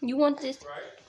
You want this? Right.